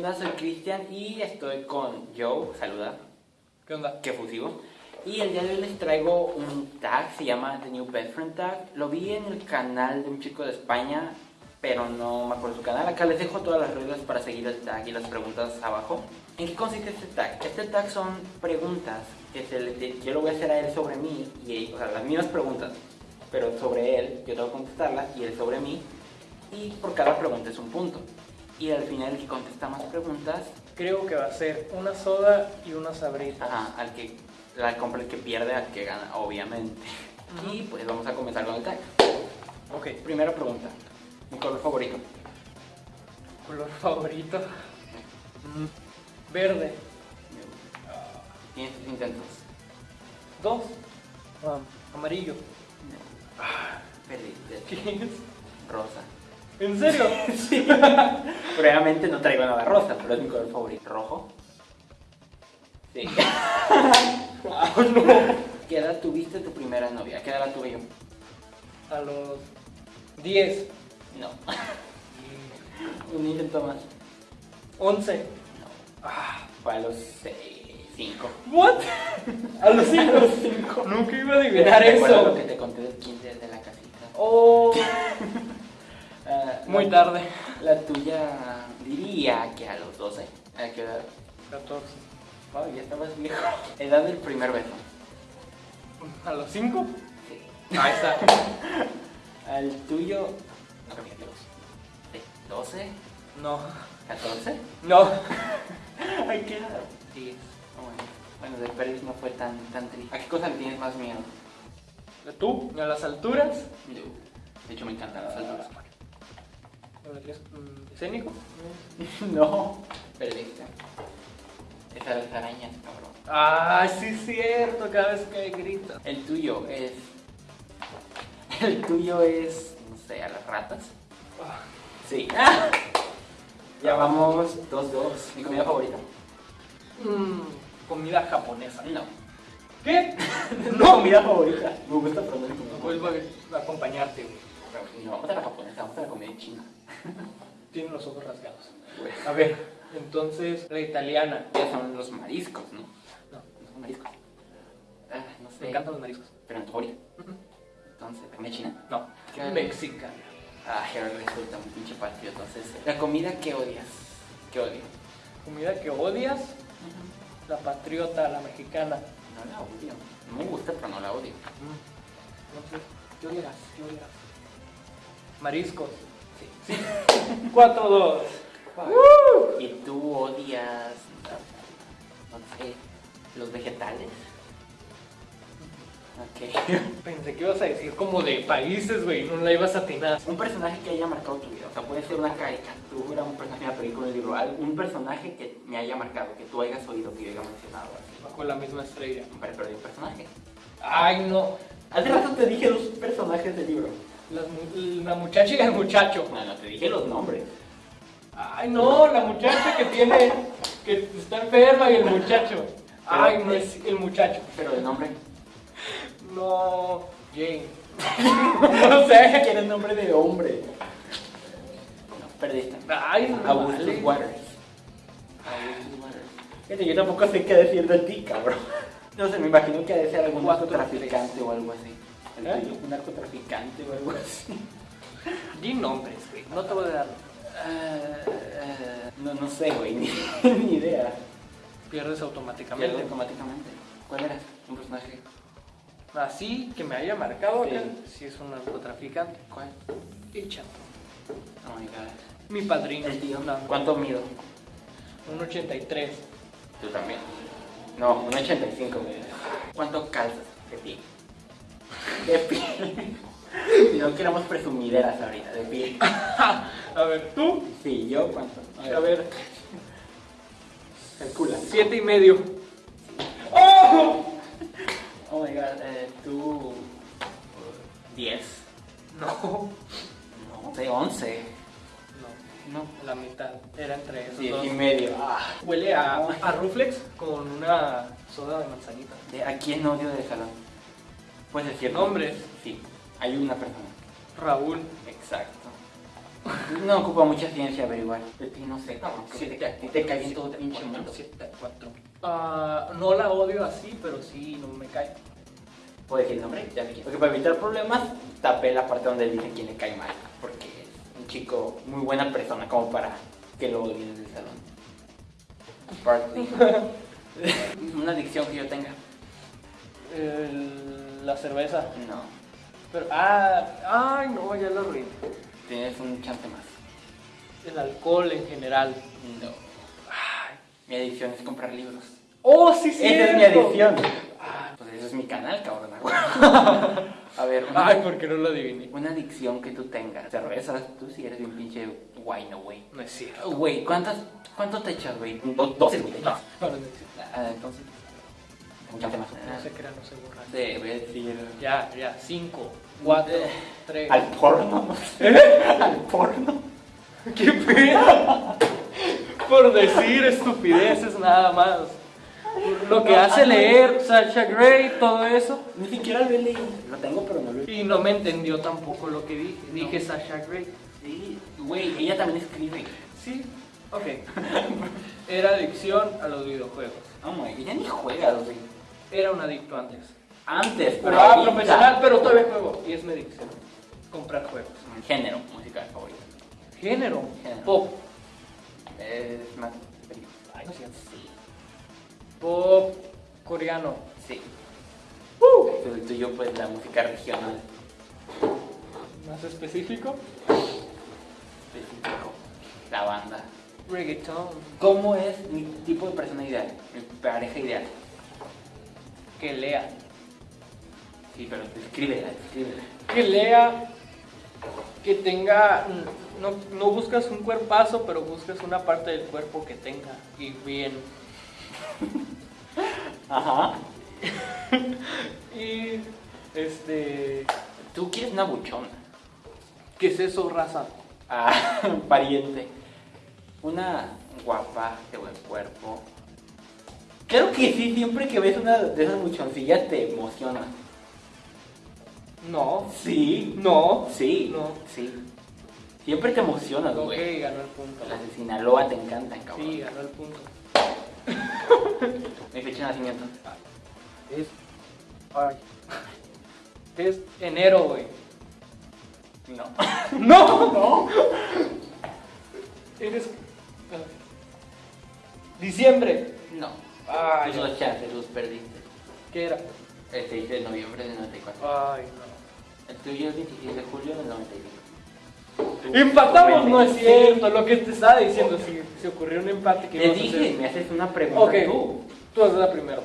onda? Soy Cristian y estoy con Joe, saluda, ¿Qué onda? qué fusivo. Y el día de hoy les traigo un tag, se llama The New Best Friend Tag. Lo vi en el canal de un chico de España, pero no me acuerdo su canal. Acá les dejo todas las reglas para seguir el tag y las preguntas abajo. ¿En qué consiste este tag? Este tag son preguntas que se le, yo lo voy a hacer a él sobre mí, y o sea, las mismas preguntas, pero sobre él, yo tengo que contestarlas, y él sobre mí. Y por cada pregunta es un punto. Y al final el que contesta más preguntas Creo que va a ser una soda y una sabrita. Ajá, al que la compra el que pierde, al que gana, obviamente. Y pues vamos a comenzar con el tag. Ok. Primera pregunta. Mi color favorito. Color favorito. Mm, Verde. Tienes tus intentos. Dos. Amarillo. Perdiste. ¿Qué es? Rosa. ¿En serio? Probablemente no traigo nada rosa, pero es mi color favorito. ¿Rojo? Sí. Ah, no. ¿Qué edad tuviste tu primera novia? ¿Qué edad la tuve yo? A los 10. No. Un intento más. 11. No. Ah, Fue a los 5. ¿What? A los 5. Nunca iba a adivinar ¿Recuerdas lo eso. que te conté del kinder de la casita? Oh, Ah, muy la- tarde. La tuya diría que a los 12. ¿A qué edad? 14. Oh, ya estabas viejo. Edad del primer beso. ¿A los 5? Sí. Ahí está. Al tuyo. No cambié de los. ¿De 12? No. ¿14? No. Ay, qué edad. 10. Oh, bueno. Bueno, de Pérez no fue tan, tan triste. ¿A qué cosa le tienes más miedo? ¿Tú? ¿A las alturas? Yo. De hecho, me encantan las alturas. ¿Escénico? no. Perdiste. Es a las arañas, cabrón. Ah, sí es cierto, cada vez que grita. El tuyo es. El tuyo es. No sé, a las ratas. Sí. Ya vamos 2-2. ¿Mi comida favorita? Mm, comida japonesa. No. ¿Qué? No, comida favorita. Me gusta aprender comida Vuelvo a a acompañarte, güey. No, vamos a la japonesa, vamos a la comida china. Tiene los ojos rasgados. A ver, entonces, la italiana. Ya son los mariscos, ¿no? No, No son mariscos. Ah, no sé. me encantan los mariscos. Pero en tu. Entonces, comida china. No, mexicana. Ay, ahora resulta un pinche patio. Entonces, la comida que odias. ¿Qué odio? Comida que odias, la patriota, la mexicana. No la odio. No me gusta, pero no la odio. No sé, ¿qué odias? ¿Qué odias? Mariscos. Sí. 4-2. ¿Y tú odias, no sé, los vegetales? Ok. Pensé que ibas a decir como de países, güey, no la ibas a atinar. Un personaje que haya marcado tu vida, o sea, puede ser una caricatura, un personaje de una película, un libro, algún personaje que me haya marcado, que tú hayas oído, que yo haya mencionado así. Bajo la misma estrella. Pero perdí un personaje. Ay, no. Hace rato te dije dos personajes del libro. Las la muchacha y el muchacho. No, no, te dije los nombres. Ay, no, la muchacha que tiene. que está enferma y el muchacho. Ay, no es el muchacho. Pero el nombre. No, Jane. no sé. Quiere el nombre de hombre. No, perdiste. Ay, no Augustus vale. Waters. Augustus Waters. Fíjate, yo tampoco sé qué decir de ti, cabrón. No sé, me imagino que ha de ser algún narcotraficante o algo así. El ¿Eh? tuyo, Un narcotraficante o algo así. Di nombres, güey. No te voy a dar. Ah, no, no sé, güey, ni, ni idea. Pierdes automáticamente. automáticamente. ¿Cuál eras? Un personaje. Así que me haya marcado Sí. acá, si es un narcotraficante. ¿Cuál? El chato. Oh my god. Mi padrino. El tío. No, ¿Cuánto mido? un 83. Tú también. No, un 85. ¿Cuánto calzas de pie? De pie. No queremos presumideras ahorita, de pie. A ver, tú. Sí, yo cuánto. A ver, calcula. siete y medio. ¡Oh! Oh my god, eh, tú. 10. No. No, de 11. No, No. la mitad. Era entre esos 10 dos. y medio. Ah. Huele a, a Ruflex con una soda de manzanita. ¿De ¿A quién odio del salón? Puedes decir Nombres. Sí, hay una persona. Raúl. Exacto. No ocupa mucha ciencia averiguar. De ti no sé, que te, ti te cae bien todo el pinche mundo. 7 4. Ah, no la odio así, pero sí, no me cae. ¿Puedo decir el nombre? Ya le Porque para evitar problemas, tapé la parte donde dice quién le cae mal. Porque es un chico muy buena persona como para que lo odien del salón. Bartley. Una adicción que yo tenga. El- la cerveza. No. Pero, ah, ay, no, ya lo arruiné. Tienes un chance más. El alcohol en general. No. Ay, mi adicción es comprar libros. Oh, sí, sí. Esa es mi adicción. Ah, pues eso es mi canal, cabrón. A ver, una, Ay, ¿por qué no lo adiviné? una adicción que tú tengas. Cervezas, tú sí eres un pinche guay, no güey. No es cierto. Güey, ¿cuántas, ¿cuánto te echas, güey? Do- Doce, güey. No, no es cierto. Ah, entonces, un chance más. No se crea, no se borra. Debe decir... Ya, ya, 5, 4, Eh, 3. Al porno. Al porno. ¿Qué pedo? Por decir estupideces nada más. Lo que hace leer Sasha Grey, todo eso. Ni siquiera lo he leído. Lo tengo, pero no lo he leído. Y no me entendió tampoco lo que dije. Dije Sasha Grey. Sí, güey, ella también escribe. Sí, ok. Era adicción a los videojuegos. Oh my, ella ni juega, güey. Era un adicto antes. Antes, Pero ah, ahorita- profesional, pero todavía juego. Y es mi adicción. Comprar juegos. Género, música favorita. Género. Género. Pop. Es más... Ay, no cierto. Sí. Pop coreano. Sí. Uh. El tuyo, pues, la música regional. Más específico. Específico. La banda. Reggaeton. ¿Cómo es mi tipo de persona ideal? Mi pareja ideal. Que lea. Sí, pero escríbela, escríbela. Que lea. Que tenga. No, no buscas un cuerpazo, pero buscas una parte del cuerpo que tenga. Y bien. Ajá. Y. Este. Tú quieres una buchona. ¿Qué es eso, raza? Ah, pariente. Una guapa, de buen cuerpo. Creo que sí, siempre que ves una de esas buchoncillas te emociona. No. Sí. No. Sí. No. Sí. Siempre te emocionas, Ok, güey. ganó el punto. Las de Sinaloa te encantan, cabrón. Sí, ganó el punto. Mi fecha de nacimiento. Es. Ay. Es enero, güey. No. ¡No! ¡No! Eres. Diciembre. No. Ay, Tus dos chances, los perdiste. ¿Qué era? El 6 de noviembre del 94. Ay, no. El tuyo es el 26 de julio del 95. Empatamos, no es cierto. Lo que te estaba diciendo, si se ocurrió un empate que Te íbamos a dije, hacer. me haces una pregunta Ok, tú. tú haces la primero.